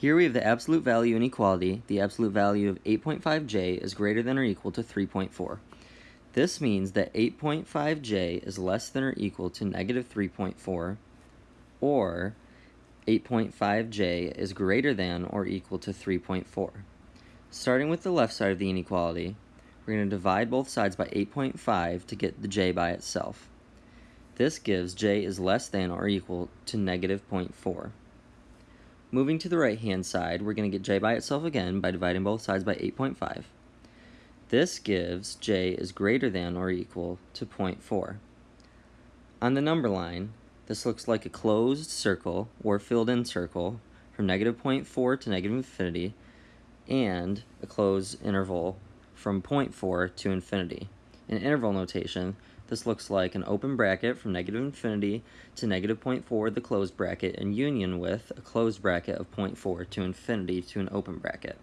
Here we have the absolute value inequality. The absolute value of 8.5j is greater than or equal to 3.4. This means that 8.5j is less than or equal to negative 3.4, or 8.5j is greater than or equal to 3.4. Starting with the left side of the inequality, we're going to divide both sides by 8.5 to get the j by itself. This gives j is less than or equal to negative 0.4. Moving to the right hand side, we're going to get j by itself again by dividing both sides by 8.5. This gives j is greater than or equal to 0.4. On the number line, this looks like a closed circle or filled in circle from negative 0.4 to negative infinity and a closed interval from 0.4 to infinity. In interval notation, this looks like an open bracket from negative infinity to negative 0.4, the closed bracket, in union with a closed bracket of 0.4 to infinity to an open bracket.